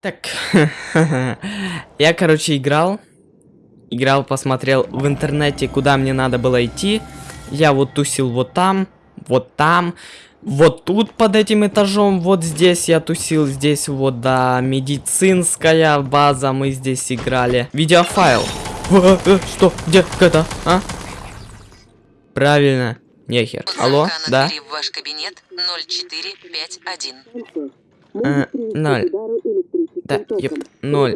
Так, я, короче, играл. Играл, посмотрел в интернете, куда мне надо было идти. Я вот тусил вот там, вот там, вот тут под этим этажом, вот здесь я тусил, здесь вот, да, медицинская база, мы здесь играли. Видеофайл. Э, э, что? Где? Это? А? Правильно. Нехер. Алло? Да? ваш кабинет 0451. Э, ноль. Да, еп, ноль.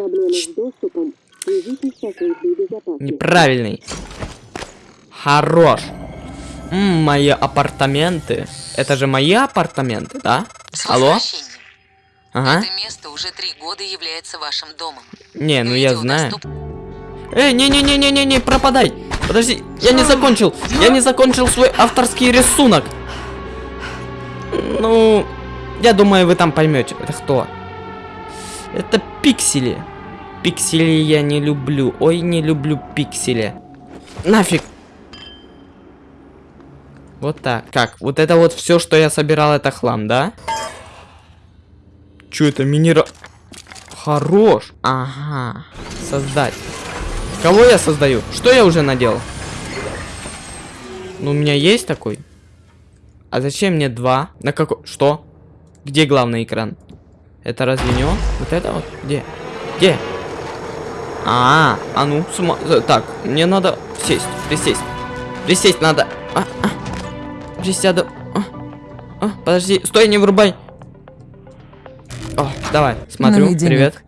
Неправильный. Хорош. М, мои апартаменты. Это же мои апартаменты, да? Алло? Ага. Это место уже три года является вашим домом. Не, ну я знаю. доступ- Эй, не-не-не-не-не-не, пропадай! Подожди, я не закончил! Я не закончил свой авторский рисунок! Ну, я думаю, вы там поймете. Это кто? Это пиксели. Пиксели я не люблю. Ой, не люблю пиксели. Нафиг. Вот так. Как? Вот это вот все, что я собирал, это хлам, да? Че это минера... Хорош. Ага. Создать. Кого я создаю? Что я уже наделал? Ну, у меня есть такой. А зачем мне два? На какой? Что? Где главный экран? Это разве не он? Вот это вот? Где? Где? А, -а, -а, ну, сума... Так, мне надо сесть, присесть. Присесть надо. А, а. Присяду. А, а, подожди, стой, не вырубай. О, давай, смотрю, привет.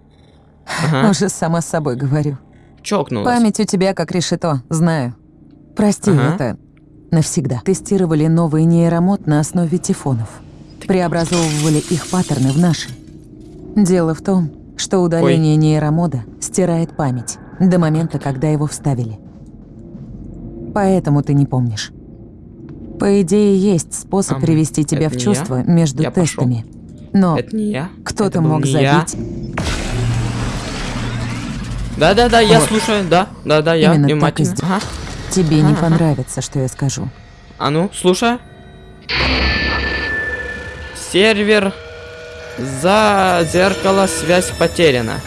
Ага, Уже сама с собой говорю. чокнулась. Память у тебя как решето, знаю. Прости, Ага. это навсегда. Тестировали новый нейромод на основе тифонов. Преобразовывали их паттерны в наши. Дело в том, что удаление нейромода стирает память до момента, когда его вставили. Поэтому ты не помнишь. По идее, есть способ Ам, привести тебя в не чувство между Я тестами. Но не я. кто-то мог не я. забить Да-да-да, я Вот. слушаю, да, да-да, я Именно так и внимательно. Ага. Тебе не Ага. понравится, что я скажу. А ну, слушай. Сервер за зеркало связь потеряна.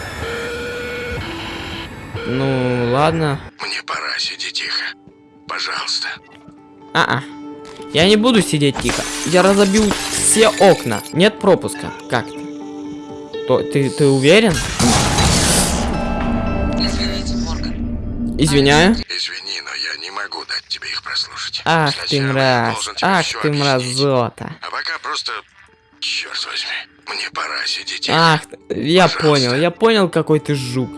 Ну, ладно. Мне пора, сиди тихо. Пожалуйста. А-а. Я не буду сидеть тихо. Я разобью все окна. Нет пропуска. Как ты? То, ты, ты уверен? Извините, Морган. Извиняю. Извини, но я не могу дать тебе их прослушать. Ах ты Сначала я мразь. Ах ты объяснить. мразота. А пока просто... Черт возьми. Мне пора, сиди тихо. Ах, я Пожалуйста. понял, я понял, какой ты жук.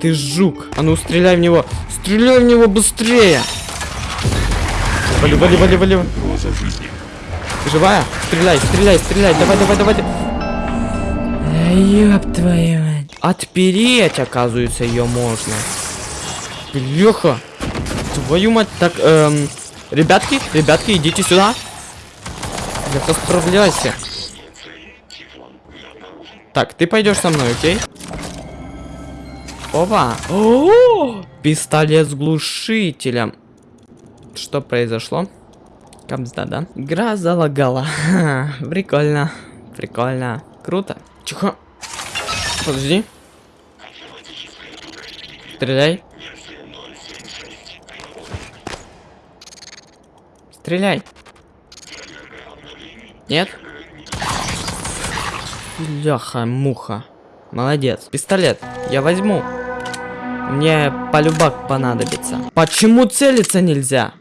Ты жук. А ну стреляй в него. Стреляй в него быстрее. Вали, вали, вали, вали. Ты живая? Стреляй, стреляй, стреляй. Давай, давай, давай. Ёб твою мать. Отпереть, оказывается, ее можно. Бляха. Твою мать. Так, эм... Ребятки, ребятки, идите сюда. Бляха, справляйся. Так, ты пойдешь со мной, окей? Опа! О, пистолет с глушителем. Что произошло? Камзда, да? Игра залагала. Прикольно. Прикольно. Круто. Тихо. Подожди. Стреляй. Стреляй. Нет? Бляха-муха. Молодец. Пистолет. Я возьму. Мне полюбак понадобится. Почему целиться нельзя?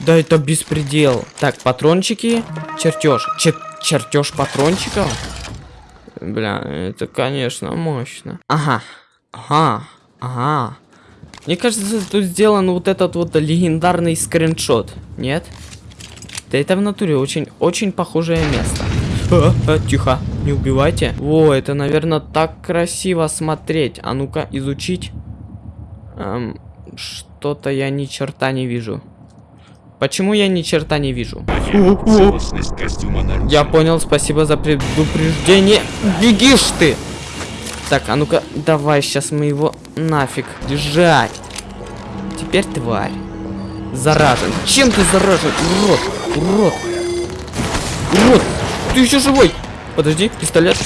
Да это беспредел. Так, патрончики. Чертеж. Чер чертеж патрончиков. Бля, это, конечно, мощно. Ага. Ага. Ага. Мне кажется, тут сделан вот этот вот легендарный скриншот. Нет? Да это в натуре очень, очень похожее место. А, а, тихо, не убивайте. О, это, наверное, так красиво смотреть. А ну-ка, изучить. Эм, Что-то я ни черта не вижу. Почему я ни черта не вижу? Я понял, спасибо за предупреждение. Бегишь ты! Так, а ну-ка, давай, сейчас мы его нафиг держать. Теперь тварь. Заражен. Чем ты заражен? Урод! Урод! Урод! ты еще живой? Подожди, пистолет.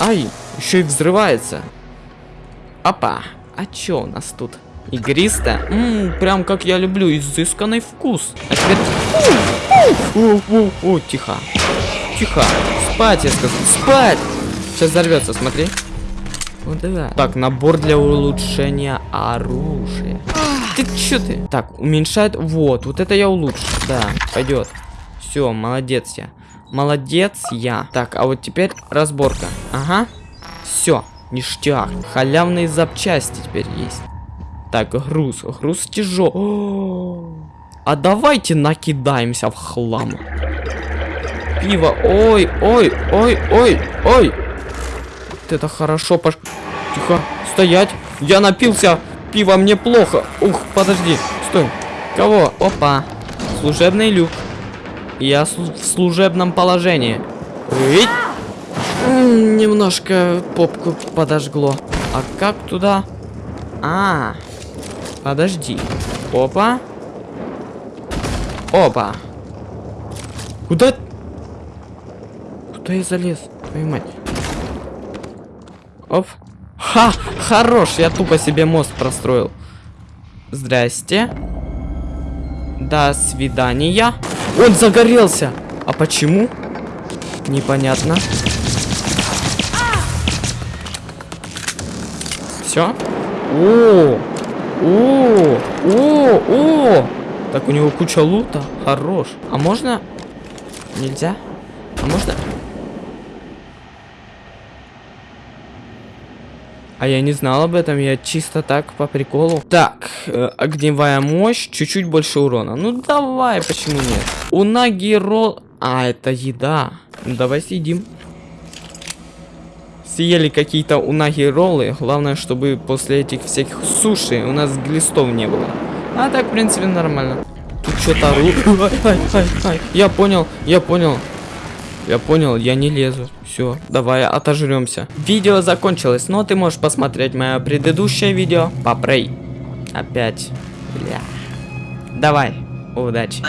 Ай, еще и взрывается. Опа, а че у нас тут? Игристо? Ммм, прям как я люблю, изысканный вкус. А теперь... О, тихо. Тихо. Спать, я сказал. Спать! Сейчас взорвется, смотри. Вот да. Так, набор для улучшения оружия. Ты чё ты? Так, уменьшает. Вот, вот это я улучшу. Да, пойдет. Все, молодец я. Молодец я. Так, а вот теперь разборка. Ага. Все, ништяк. Халявные запчасти теперь есть. Так, груз. Груз тяжелый. А давайте накидаемся в хлам. Пиво. Ой, ой, ой, ой, ой. Это хорошо. Пош... Тихо. Стоять. Я напился. Пиво мне плохо. Ух, подожди. Стой. Кого? Опа. Служебный люк. Я в служебном положении. Немножко попку подожгло. А как туда? А, подожди. Опа. Опа. Куда? Куда я залез? Твою мать. Оп. Ха! Хорош! Я тупо себе мост простроил. Здрасте. До свидания. Он загорелся. А почему? Непонятно. Все? О! О! О! О! Так, у него куча лута. Хорош. А можно? Нельзя? А можно? А я не знал об этом, я чисто так по приколу. Так, э, огневая мощь, чуть-чуть больше урона. Ну давай, почему нет? У Нагиро... А, это еда. Ну давай съедим. Съели какие-то унаги роллы. Главное, чтобы после этих всяких суши у нас глистов не было. А так, в принципе, нормально. Тут что-то ру... Я понял, я понял. Я понял, я не лезу. Все, давай отожремся. Видео закончилось, но ты можешь посмотреть мое предыдущее видео по. Опять. Бля. Давай. Удачи.